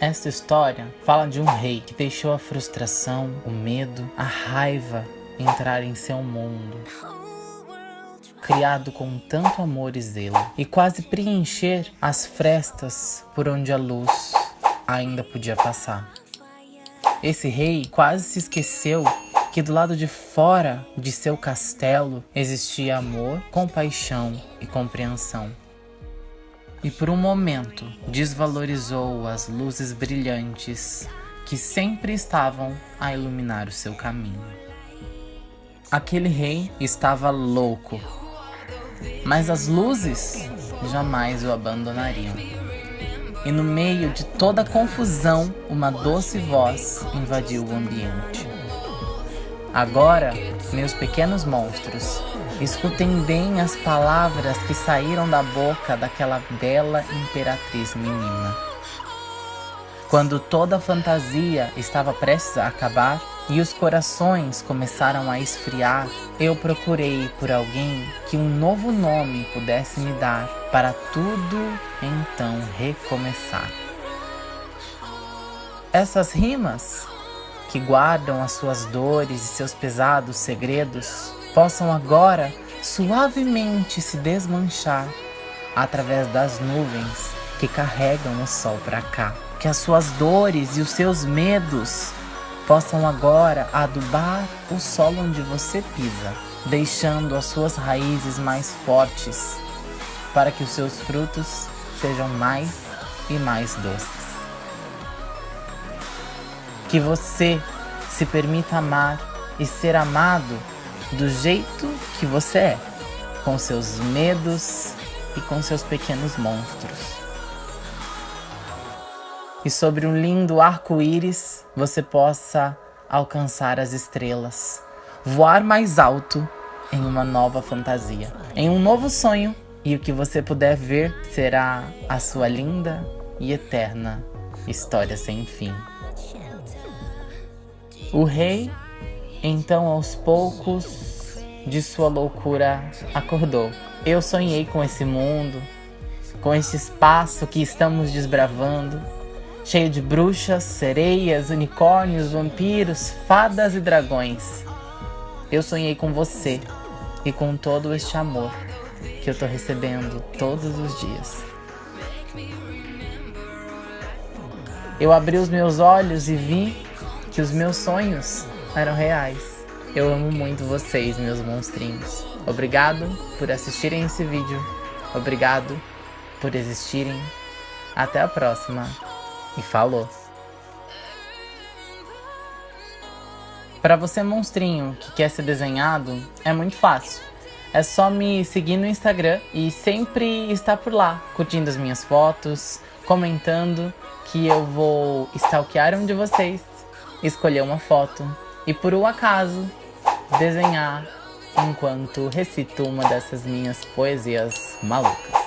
Esta história fala de um rei que deixou a frustração, o medo, a raiva entrar em seu mundo. Criado com tanto amor e zelo, e quase preencher as frestas por onde a luz ainda podia passar. Esse rei quase se esqueceu que do lado de fora de seu castelo existia amor, compaixão e compreensão. E por um momento desvalorizou as luzes brilhantes que sempre estavam a iluminar o seu caminho. Aquele rei estava louco, mas as luzes jamais o abandonariam. E no meio de toda a confusão, uma doce voz invadiu o ambiente. Agora, meus pequenos monstros, escutem bem as palavras que saíram da boca daquela bela imperatriz menina. Quando toda a fantasia estava prestes a acabar e os corações começaram a esfriar, eu procurei por alguém que um novo nome pudesse me dar para tudo então recomeçar. Essas rimas que guardam as suas dores e seus pesados segredos, possam agora suavemente se desmanchar através das nuvens que carregam o sol para cá. Que as suas dores e os seus medos possam agora adubar o solo onde você pisa, deixando as suas raízes mais fortes, para que os seus frutos sejam mais e mais doces. Que você se permita amar e ser amado do jeito que você é, com seus medos e com seus pequenos monstros. E sobre um lindo arco-íris você possa alcançar as estrelas, voar mais alto em uma nova fantasia, em um novo sonho, e o que você puder ver será a sua linda e eterna história sem fim. O rei, então aos poucos, de sua loucura, acordou. Eu sonhei com esse mundo, com esse espaço que estamos desbravando, cheio de bruxas, sereias, unicórnios, vampiros, fadas e dragões. Eu sonhei com você e com todo este amor que eu tô recebendo todos os dias. Eu abri os meus olhos e vi que os meus sonhos eram reais. Eu amo muito vocês, meus monstrinhos. Obrigado por assistirem esse vídeo. Obrigado por existirem. Até a próxima. E falou! Para você monstrinho que quer ser desenhado, é muito fácil. É só me seguir no Instagram e sempre estar por lá, curtindo as minhas fotos, comentando que eu vou stalkear um de vocês escolher uma foto e por um acaso desenhar enquanto recito uma dessas minhas poesias malucas.